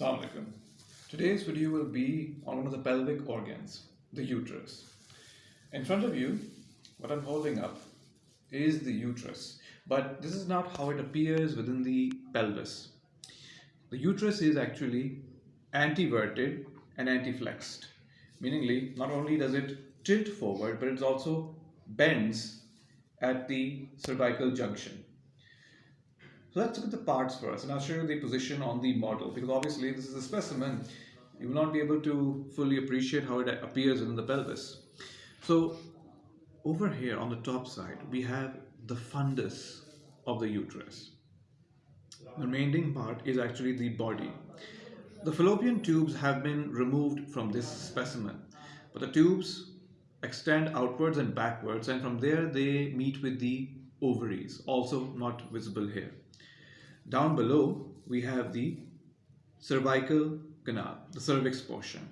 Assalamu alaikum. Today's video will be on one of the pelvic organs, the uterus. In front of you, what I'm holding up is the uterus, but this is not how it appears within the pelvis. The uterus is actually anteverted and anteflexed, meaningly not only does it tilt forward, but it also bends at the cervical junction. So let's look at the parts first and I'll show you the position on the model because obviously this is a specimen. You will not be able to fully appreciate how it appears in the pelvis. So over here on the top side, we have the fundus of the uterus. The remaining part is actually the body. The fallopian tubes have been removed from this specimen, but the tubes extend outwards and backwards and from there they meet with the ovaries, also not visible here. Down below, we have the cervical canal, the cervix portion.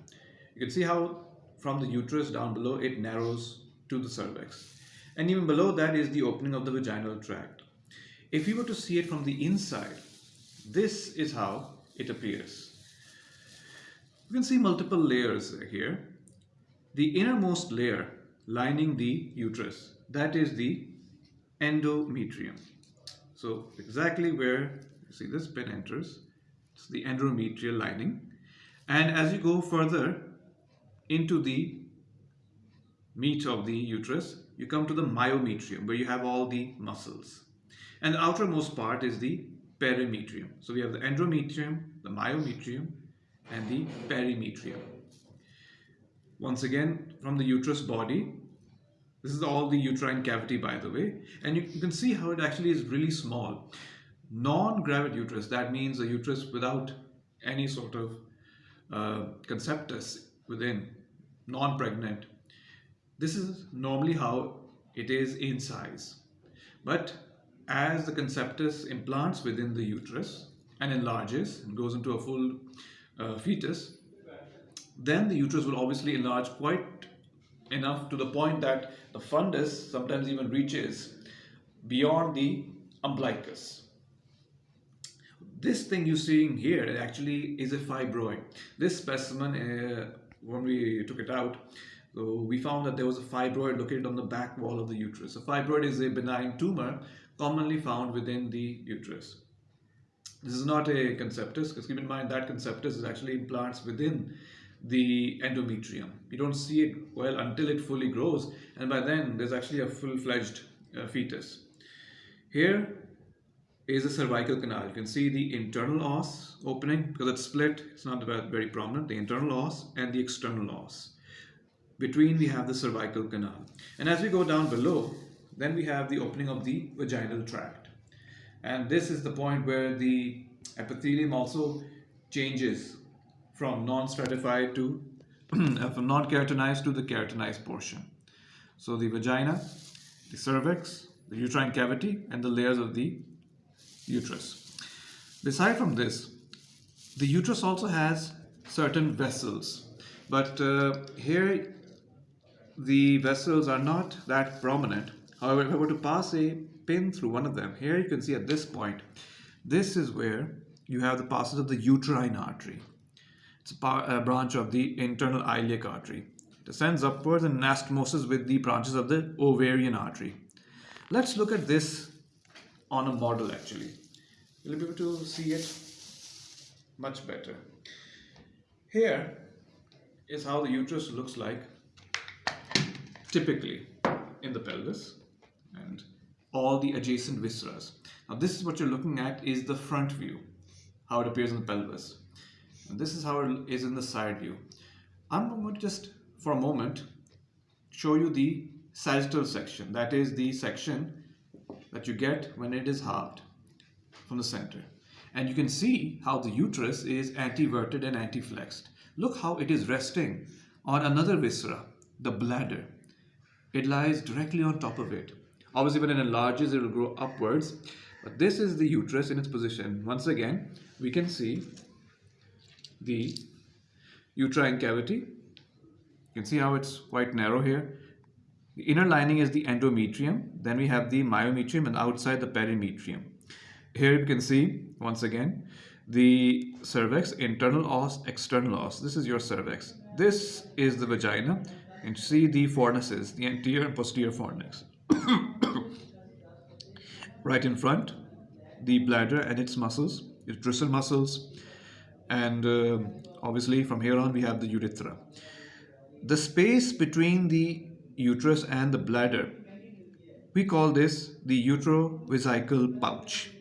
You can see how from the uterus down below, it narrows to the cervix. And even below that is the opening of the vaginal tract. If you were to see it from the inside, this is how it appears. You can see multiple layers here. The innermost layer lining the uterus, that is the endometrium. So exactly where you see this pin enters, it's the endometrial lining. And as you go further into the meat of the uterus, you come to the myometrium where you have all the muscles. And the outermost part is the perimetrium. So we have the endometrium, the myometrium, and the perimetrium. Once again, from the uterus body, this is all the uterine cavity, by the way. And you, can see how it actually is really small. Non-gravid uterus, that means a uterus without any sort of uh, conceptus within, non-pregnant. This is normally how it is in size. But as the conceptus implants within the uterus and enlarges and goes into a full uh, fetus, then the uterus will obviously enlarge quite enough to the point that the fundus sometimes even reaches beyond the umbilicus. This thing you're seeing here actually is a fibroid. This specimen, uh, when we took it out, so we found that there was a fibroid located on the back wall of the uterus. A fibroid is a benign tumor commonly found within the uterus. This is not a conceptus, because keep in mind that conceptus is actually implants within the endometrium. You don't see it well until it fully grows and by then there's actually a full-fledged uh, fetus. Here is the cervical canal. You can see the internal os opening because it's split. It's not very prominent. The internal os and the external os. Between we have the cervical canal. And as we go down below, then we have the opening of the vaginal tract. And this is the point where the epithelium also changes from non-stratified to from non-keratinized to the keratinized portion. So the vagina, the cervix, the uterine cavity, and the layers of the uterus. Beside from this, the uterus also has certain vessels, but uh, here the vessels are not that prominent. However, if I were to pass a pin through one of them, here you can see at this point, this is where you have the passage of the uterine artery. A uh, branch of the internal iliac artery. It descends upwards and anastomosis with the branches of the ovarian artery. Let's look at this on a model actually. You'll be able to see it much better. Here is how the uterus looks like typically in the pelvis and all the adjacent viscera. Now this is what you're looking at is the front view, how it appears in the pelvis. This is how it is in the side view. I'm going to just, for a moment, show you the sagittal section. That is the section that you get when it is halved from the center. And you can see how the uterus is anteverted and anteflexed. Look how it is resting on another viscera, the bladder. It lies directly on top of it. Obviously, when it enlarges, it will grow upwards. But this is the uterus in its position. Once again, we can see the uterine cavity. You can see how it's quite narrow here. The inner lining is the endometrium. Then we have the myometrium and outside the perimetrium. Here you can see, once again, the cervix, internal os, external os. This is your cervix. This is the vagina. And see the fornices, the anterior and posterior fornix. right in front, the bladder and its muscles, its bristle muscles, and uh, obviously from here on we have the urethra. The space between the uterus and the bladder, we call this the uterovesical pouch.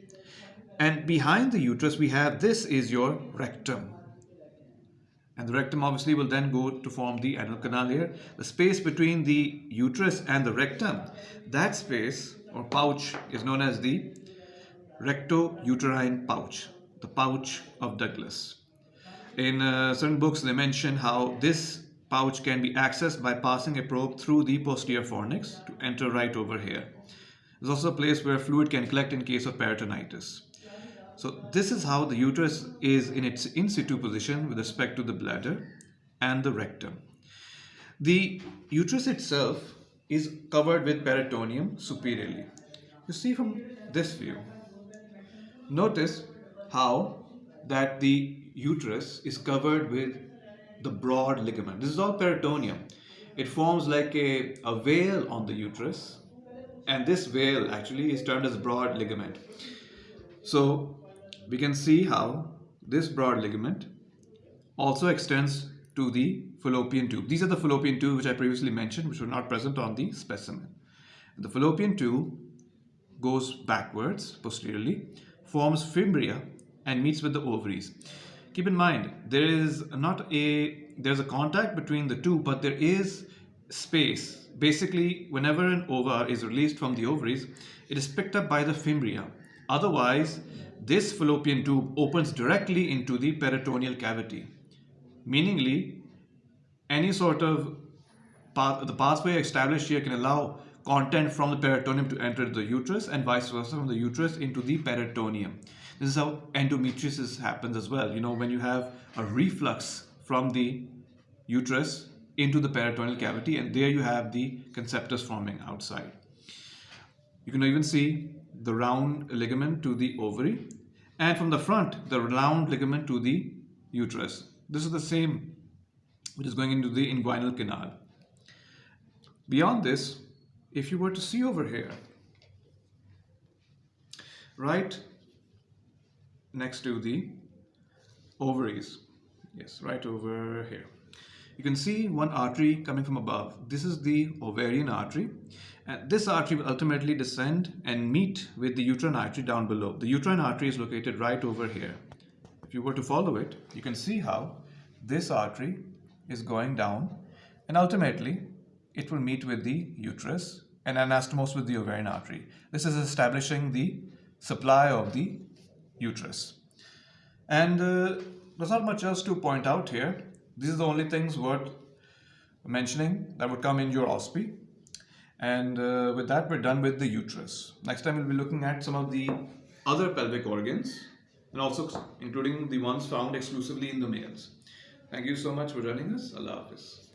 And behind the uterus we have this is your rectum. And the rectum obviously will then go to form the anal canal here. The space between the uterus and the rectum, that space or pouch is known as the recto-uterine pouch, the pouch of Douglas. In uh, certain books, they mention how this pouch can be accessed by passing a probe through the posterior fornix to enter right over here. There's also a place where fluid can collect in case of peritonitis. So this is how the uterus is in its in situ position with respect to the bladder and the rectum. The uterus itself is covered with peritoneum superiorly. You see from this view. Notice how that the uterus is covered with the broad ligament. This is all peritoneum. It forms like a, a veil on the uterus and this veil actually is termed as broad ligament. So we can see how this broad ligament also extends to the fallopian tube. These are the fallopian tube which I previously mentioned which were not present on the specimen. The fallopian tube goes backwards posteriorly, forms fimbria and meets with the ovaries. Keep in mind there is not a there's a contact between the two but there is space. Basically whenever an ova is released from the ovaries it is picked up by the fimbria. Otherwise this fallopian tube opens directly into the peritoneal cavity. Meaningly any sort of path the pathway established here can allow content from the peritoneum to enter the uterus and vice versa from the uterus into the peritoneum this is how endometriosis happens as well. You know, when you have a reflux from the uterus into the peritoneal cavity and there you have the conceptus forming outside. You can even see the round ligament to the ovary and from the front the round ligament to the uterus. This is the same which is going into the inguinal canal. Beyond this, if you were to see over here, right next to the ovaries. Yes, right over here. You can see one artery coming from above. This is the ovarian artery. And this artery will ultimately descend and meet with the uterine artery down below. The uterine artery is located right over here. If you were to follow it, you can see how this artery is going down and ultimately it will meet with the uterus and anastomose with the ovarian artery. This is establishing the supply of the uterus. And uh, there's not much else to point out here. These are the only things worth mentioning that would come in your OSPE. And uh, with that, we're done with the uterus. Next time, we'll be looking at some of the other pelvic organs and also including the ones found exclusively in the males. Thank you so much for joining us. Allah Hafiz.